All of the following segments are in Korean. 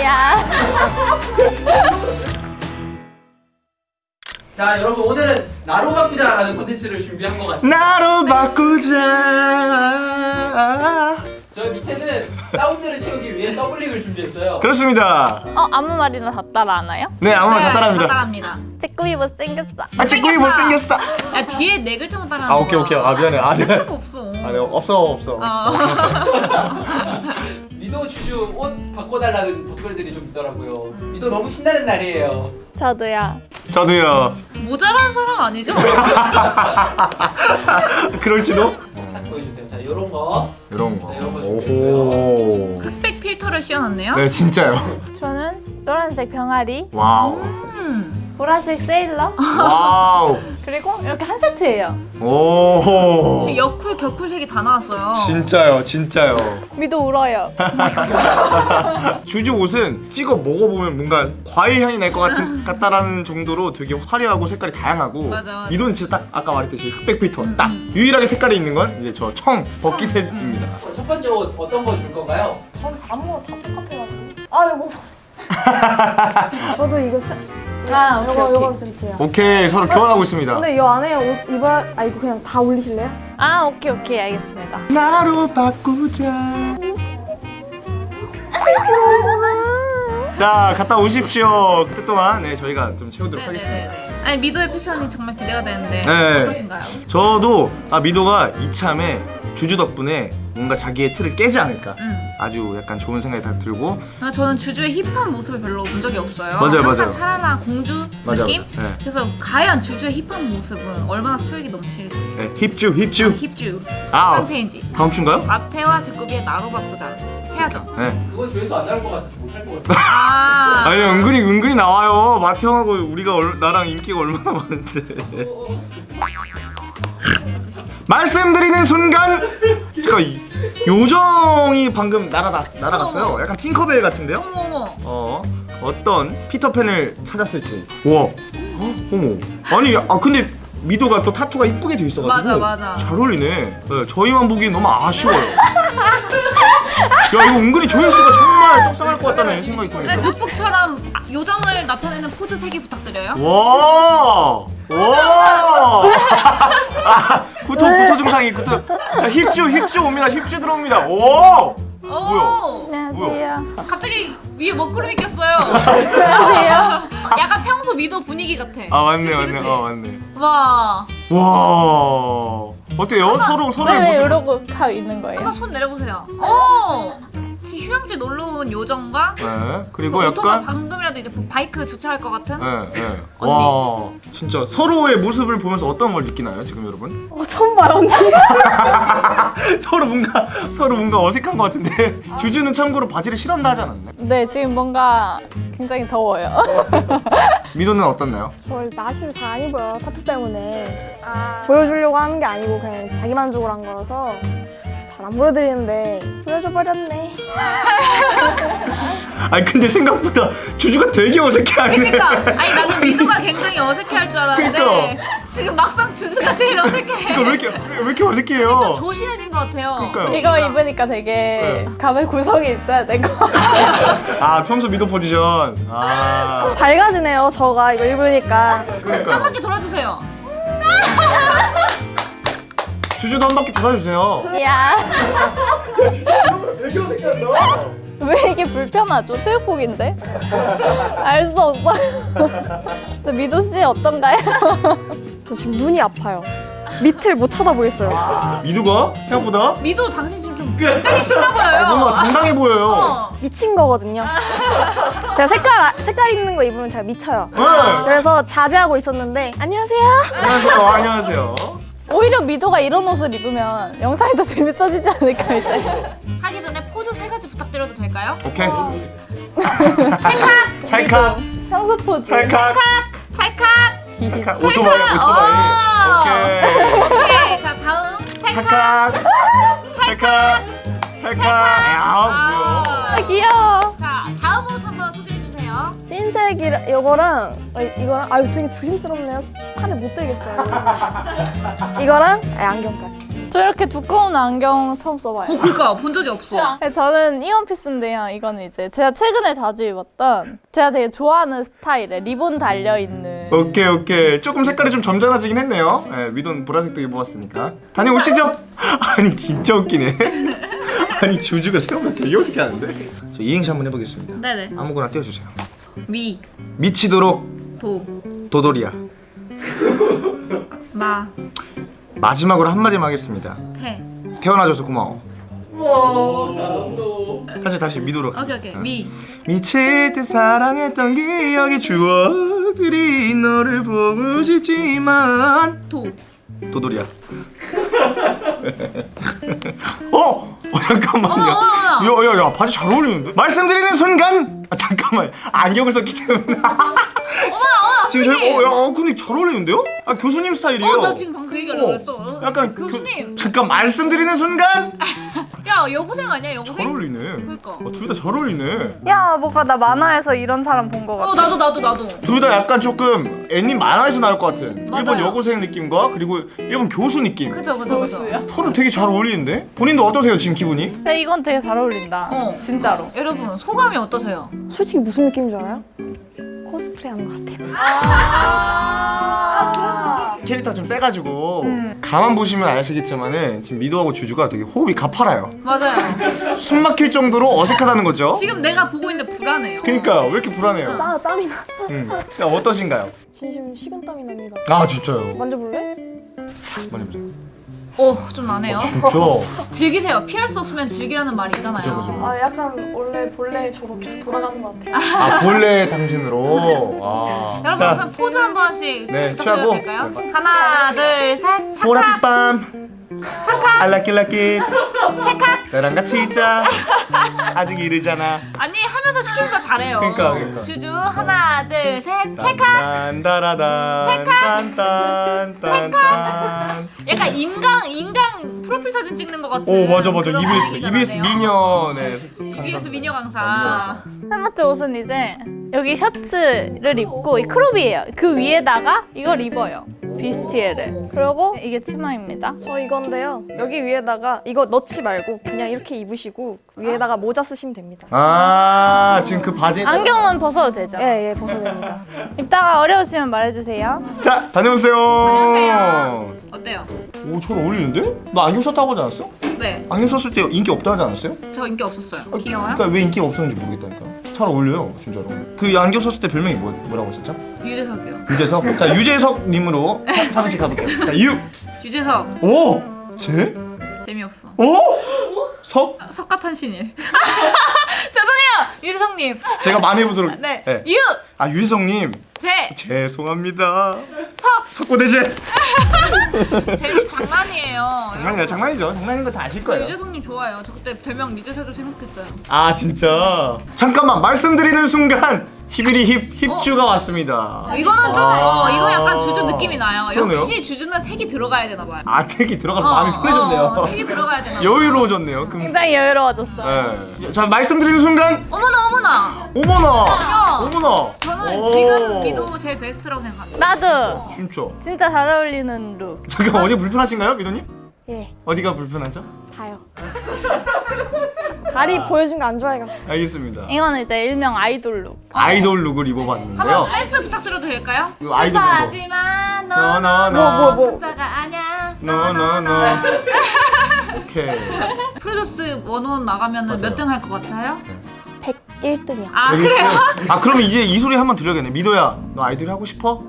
야. 자 여러분 오늘은 나로 바꾸자라는 컨텐츠를 준비한 것 같습니다 나로 바꾸자 저 밑에는 사운드를 채우기 위해 doubling을 준비했어요 그렇습니다 어 아무 말이나 다 따라 하나요? 네 아무나 다 따라합니다 따라합니다. 찌꾸미 못생겼어. 아 찌꾸이 못생겼어 야 뒤에 네 글자만 따라하는 아 오케이 오케이 아 미안해 아 네. 없어. 아, 네 없어 없어. 어. 미도 주주 옷 바꿔달라는 댓글들이 좀 있더라고요. 미도 너무 신나는 날이에요. 저도요. 저도요. 모자란 사람 아니죠? 그럴지도? 싹싹 보여주세요. 자 요런 거. 이런 거. 네, 이런 거 오호. 흑백 필터를 씌워놨네요. 네 진짜요. 저는 노란색 병아리, 와우. 음. 보라색 세일러, 와우. 그리고 이렇게 한 세트예요. 오 지금 여쿨 겨쿨 색이 다 나왔어요. 진짜요 진짜요. 미도 울어요. 주주 옷은 찍어 먹어보면 뭔가 과일 향이 날 것 같은 같다라는 정도로 되게 화려하고 색깔이 다양하고 맞아, 진짜 딱 아까 말했듯이 흑백 필터. 딱 유일하게 색깔이 있는 건 이제 저 청 버킷색입니다. 어, 첫 번째 옷 어떤 거 줄 건가요? 전 아무거나 다 똑같아가지고. 아이고 저도 이거 쓰... 아 오케이 요거. 요거 드릴게요 오케이 서로 교환하고 있습니다 근데 이 안에 옷 입어야 아 이거 그냥 다 올리실래요? 아 오케이 오케이 알겠습니다. 나로 바꾸자 자 갔다 오십시오 그때 동안 네 저희가 좀 채우도록 하겠습니다 네네네. 아니 미도의 패션이 정말 기대가 되는데 네. 어떠신가요? 저도 아 미도가 이참에 주주 덕분에 뭔가 자기의 틀을 깨지 않을까 음. 아주 약간 좋은 생각이 다 들고 아, 저는 주주의 힙한 모습을 별로 본 적이 없어요. 맞아요, 항상 맞아요. 샤라라 공주 맞아, 느낌? 네. 그래서 과연 주주의 힙한 모습은 얼마나 수익이 넘칠지. 네, 힙주 힙주 힙주. 아 선체인지. 다음 주인가요? 마테와 제꾸비의 나로 바꾸자. 해야죠. 네 그건 조회수 안 나올 것 같아서 못할 것 같아요 아. 아니 은근히 은근히 나와요 마태 형하고 우리가 얼, 나랑 인기가 얼마나 많은데 말씀드리는 순간 잠깐 이- 요정이 방금 날아갔, 날아갔어요. 약간 팅커벨 같은데요? 어머. 어 어떤 피터팬을 찾았을지. 와. 헉, 어머. 아니 아 근데 미도가 또 타투가 이쁘게 돼 있어가지고 맞아, 맞아. 잘 어울리네. 네, 저희만 보기엔 너무 아쉬워요 야 이거 은근히 조회수가 정말 떡상할 것 같다는 생각이 네, 들어요 북북처럼 요정을 나타내는 포즈 3개 부탁드려요. 와! 와! 아, 구토 구토 증상이 구토. 자, 힙주 힙주 옵니다. 힙주 들어옵니다. 오! 오. 안녕하세요. 갑자기 위에 먹구름이 꼈어요. 안녕하세요. 약간 평소 미도 분위기 같아. 아, 맞네. 그치, 맞네. 그치? 어, 맞네. 와. 와! 어때요? 서로 서로의 왜왜 모습. 이러고 가 있는 거예요? 한번 손 내려보세요. 오. 지금 휴양지 놀러 온 요정과 네. 그리고 그 오토바 약간 방금이라도 이제 바이크 주차할 것 같은 네, 네. 언니. 와, 진짜 서로의 모습을 보면서 어떤 걸 느끼나요, 지금 여러분? 어 처음 봐요 언니 서로 뭔가 서로 뭔가 어색한 것 같은데 주주는 참고로 바지를 실었나 하지 않았나요? 네 지금 뭔가 굉장히 더워요. 미도는 어떻나요? 저를 나시를 잘 안 입어요 타투 때문에 보여주려고 하는 게 아니고 그냥 자기 만족을 한 거라서 잘 안 보여드리는데 보여줘 버렸네 아니 근데 생각보다 주주가 되게 어색해하네. 그러니까 아니 나는 미도가 굉장히 어색해할 줄 알았는데 그러니까. 지금 막상 주주가 제일 어색해. 이거 왜 이렇게 왜 이렇게 어색해요? 좀 조신해진 것 같아요. 그러니까요. 이거 입으니까 되게 감의 구성이 있어야 될것 같아요. 아 평소 미도 포지션. 아 밝아지네요 저가 이거 입으니까 한 그러니까요. 바퀴 돌아주세요. 주주도 한 바퀴 돌아주세요. 야. 되게 어색해한다. 왜 이게 불편하죠? 체육복인데? 알 수 없어요. 저 미도 씨 어떤가요? 저 지금 눈이 아파요 밑을 못 쳐다보겠어요 미도가 생각보다 미도 당신 지금 좀 굉장히 신나 보여요. 뭔가 당당해 보여요. 어. 미친 거거든요 제가 색깔 아- 색깔 있는 거 입으면 제가 미쳐요 네. 그래서 자제하고 있었는데 안녕하세요 안녕하세요. 어, 안녕하세요. 오히려 미도가 이런 옷을 입으면 영상이 더 재밌어지지 않을까 이제. 하기 전에 포즈 세 가지 부탁드려도 될까요? 오케이. 찰칵, 찰칵. 평소 포즈. 찰칵. 찰칵. 찰칵. 오토바이. 오토바이. 오케이. 오케이. 자 다음 찰칵. 찰칵. 찰칵. 찰칵. 아 귀여워. 자 다음 옷 한번 소개해 주세요. 흰색이랑 이거랑 아, 이거랑 아유 되게 조심스럽네요 팔을 못 들겠어요. 이거랑 아, 안경까지. 저 이렇게 두꺼운 안경 처음 써봐요. 어 그니까 본 적이 없어. 네, 저는 이원피스인데요. 이거는 이제 제가 최근에 자주 입었던 제가 되게 좋아하는 스타일의 리본 달려 있는. 오케이 오케이. 조금 색깔이 좀 점잖아지긴 했네요. 네, 미돈 보라색도 입어봤으니까. 다녀오시죠. 아니 진짜 웃기네. 아니 주주가 생각보다 되게 어색해 하는데. 저 이행시 한번 해보겠습니다. 네네. 아무거나 띄워주세요. 미, 미치도록 도, 도돌이야 마, 마지막으로 한마디만 하겠습니다. 태. 태어나줘서 고마워. 다시 다시 미도록 오케이 오케이. 미, 미칠 듯 사랑했던 기억의 추억들이 너를 보고 싶지만. 도. 도돌이야. 어? 어 잠깐만요. 야야야 바지 잘 어울리는데? 말씀드리는 순간! 아 잠깐만. 안경을 썼기 때문에 지금 저희 어, 야, 어, 근데 잘 어울리는데요? 아 교수님 스타일이에요 어, 나 지금 방금 그 얘기하려고 어, 그랬어. 약간 교수님. 교, 잠깐 말씀드리는 순간 야 여고생 아니야 잘 여고생? 어울리네 그러니까. 어, 둘다 잘 어울리네 야, 뭐가 나 만화에서 이런 사람 본것 같아. 어 나도 나도 나도. 둘 다 약간 조금 애님 만화에서 나올 것 같은 일본 맞아요. 여고생 느낌과 그리고 일본 교수 느낌 그죠 그죠 그죠. 서로 되게 잘 어울리는데? 본인도 어떠세요 지금 기분이? 근데 이건 되게 잘 어울린다. 어. 진짜로. 여러분 소감이 어떠세요? 솔직히 무슨 느낌인 줄 알아요? 코스프레 하는 것 같아요. 캐릭터 좀 세가지고 음. 가만 보시면 아시겠지만은 지금 미도하고 주주가 되게 호흡이 가팔아요 맞아요. 숨 막힐 정도로 어색하다는 거죠? 지금 내가 보고 있는데 불안해요. 그러니까 왜 이렇게 불안해요? 땀, 땀이 나. 음. 야, 어떠신가요? 진심 식은땀이 납니다. 아 진짜요? 만져볼래? 많이 보세요 어 좀 나네요. 진짜? 즐기세요. 피할 수 없으면 즐기라는 말이 있잖아요. 그죠, 그죠. 아 약간 원래 본래 저로 계속 돌아가는 것 같아요. 아 본래 당신으로? 와. 여러분 자 그럼 포즈 한 번씩 네, 부탁드려도 취하고. 될까요? 네. 하나 둘 셋. 착각. 보랏빛밤 알라끼라끼 나랑 같이 있자 아직 이르잖아 아니 하면서 시키니까 잘해요. 그러니까, 그러니까. 주주 하나 둘 셋. 찰칵. 딴따라단 딴딴딴딴 약간 인강 인강 프로필 사진 찍는 것 같은. 오 맞아 맞아 그런 EBS EBS 나네요. 미녀 네 EBS 미녀 강사. 헬마트 옷은 이제 여기 셔츠를 입고 이 크롭이에요. 그 위에다가 이걸 입어요. 비스티에를. 그리고 이게 치마입니다. 저 이건데요. 여기 위에다가 이거 넣지 말고 그냥 이렇게 입으시고 위에다가 모자 쓰시면 됩니다. 아 지금 그 바지 안경은 벗어도 되죠. 예, 예, 벗어도 됩니다. 입다가 어려우시면 말해주세요. 자 다녀오세요 안녕하세요. 어때요? 오잘 어울리는데? 너 안경 썼다고 하지 않았어? 네, 안경 썼을 때 인기 없다 하지 않았어요? 저 인기 없었어요. 귀여워요? 그러니까 왜 인기가 없었는지 모르겠다니까 잘 어울려요 진짜로 그 안경 썼을 때 별명이 뭐, 뭐라고 했었죠? 유재석이요. 유재석 자 유재석님으로 사무실 가볼게요 자 유! 유재석 오! 제? 재미없어. 오! 석? 석가탄신일. 유재석님. 제가 많이 해보도록 네, 네. 유, 아 유재석님 재, 죄송합니다 석. 석고대제 재미 장난이에요. 장난이야 장난이죠 장난인 거 다 아실 저 거예요 유재석님 좋아요. 저 그때 별명 유재석을 생각했어요. 아 진짜 잠깐만 말씀드리는 순간 히비리 힙 힙주가 왔습니다 이거는 좀, 아. 어, 이거 약간 주주 느낌이 나요. 그러네요. 역시 주주는 색이 들어가야 되나 봐요. 아 색이 들어가서 어, 마음이 편해졌네요 어, 색이 들어가야 되나 봐요. 여유로워졌네요 금... 굉장히 여유로워졌어. 네. 자 말씀드리는 순간 어머나, 어머나. 어머나 야. 어머나 저는 오. 지금 미도 제일 베스트라고 생각합니다. 나도 진짜 진짜 잘 어울리는 룩. 잠깐 어디 불편하신가요 미도님? 예, 어디가 불편하죠? 다요. 다리 보여준 거 안 좋아해가지고. 알겠습니다 이거는 이제 일명 아이돌 룩. 아이돌 룩을 입어봤는데요 한번 댄스 부탁드려도 될까요? 그 아이돌 룩 하지만 너, 너, 너. 뭐. 혼자가 아니야. 너너너 오케이 프로듀스 원원 나가면. 몇 등 할 것 같아요? 101등이요. 아 그래요? 아 그러면 이제 이 소리 한번 들려야겠네 미도야 너 아이돌 하고 싶어?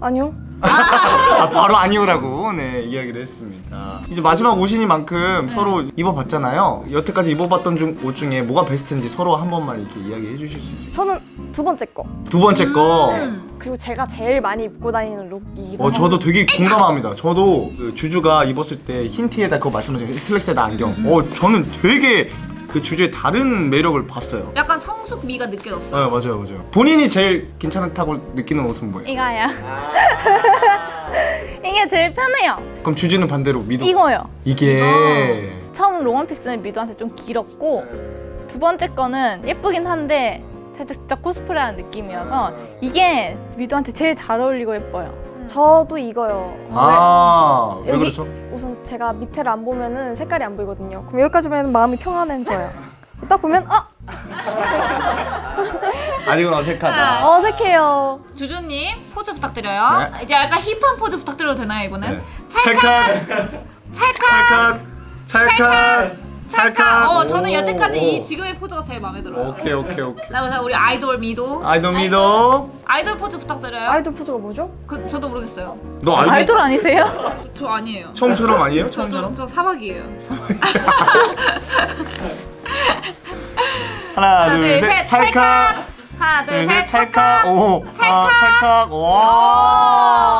아니요. 아 바로 아니오라고 네 이야기를 했습니다 이제 마지막 옷이니만큼 네. 서로 입어봤잖아요 여태까지 입어봤던 중, 옷 중에 뭐가 베스트인지 서로 한 번만 이렇게 이야기해 주실 수 있어요? 저는 두 번째 거. 두 번째 거 음. 그리고 제가 제일 많이 입고 다니는 룩이기도 어. 저도 되게 공감합니다. 저도 그 주주가 입었을 때 흰 티에다 그거 말씀하신 슬랙스에다 안경. 어, 저는 되게 그 주주의 다른 매력을 봤어요. 약간 성숙미가 느껴졌어요. 네, 맞아요, 맞아요. 본인이 제일 괜찮다고 느끼는 옷은 뭐예요? 이거야. 이게 제일 편해요. 그럼 주주는 반대로 미도. 이거요. 이게 처음 롱원피스는 미도한테 좀 길었고 두 번째 거는 예쁘긴 한데 살짝 진짜 코스프레하는 느낌이어서 이게 미도한테 제일 잘 어울리고 예뻐요. 저도 이거요. 아, 왜 여기- 그렇죠? 우선 제가 밑에를 안 보면은 색깔이 안 보이거든요. 그럼 여기까지 보면 마음이 평안해져요. 딱 보면 아 아직은 어색하다. 어색해요. 주주님 포즈 부탁드려요. 네. 이제 약간 힙한 포즈 부탁드려도 되나요 이번엔? 네. 찰칵 찰칵, 찰칵, 찰칵, 찰칵. 어 저는 오, 여태까지 오. 이 지금의 포즈가 제일 마음에 들어요. 오케이, 오케이, 오케이. 자 그래서 우리 아이돌 미도 아이돌 미도. 아이돌 포즈 부탁드려요. 아이돌 포즈가 뭐죠? 그 저도 모르겠어요. 너 알고? 아이돌 아니세요? 저 아니에요. 처음처럼 아니에요? 저, 저, 처음처럼? 저 사막이에요. 하나, 둘, 셋, 찰칵. 하나 둘, 둘 셋, 셋 찰칵. 오, 아, 찰칵. 어, 와.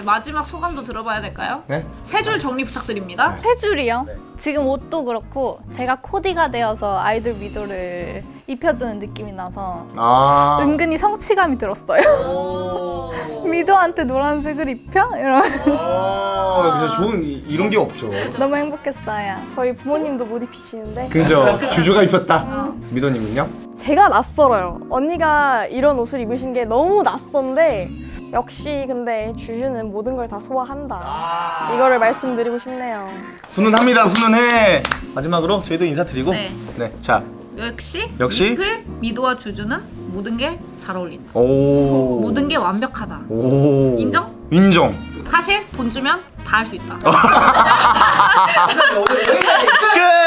이제 마지막 소감도 들어봐야 될까요? 네. 세 줄 정리 부탁드립니다. 세 줄이요? 지금 옷도 그렇고 제가 코디가 되어서 아이돌 미도를 입혀주는 느낌이 나서 아. 은근히 성취감이 들었어요. 오. 미도한테 노란색을 입혀? 이런 어, 그냥 좋은 이- 이런 게 없죠. 너무 행복했어요. 저희 부모님도 못 입히시는데 그죠? 주주가 입혔다. 미도님은요? 제가 낯설어요. 언니가 이런 옷을 입으신 게 너무 낯선데 역시 근데 주주는 모든 걸 다 소화한다. 이거를 말씀드리고 싶네요. 훈훈합니다. 훈훈해. 마지막으로 저희도 인사드리고. 네. 네. 자, 역시 역시? 림플, 미도와 주주는 모든 게 잘 어울린다. 오. 모든 게 완벽하다. 오. 인정? 인정. 사실 돈 주면 다 할 수 있다. 끝!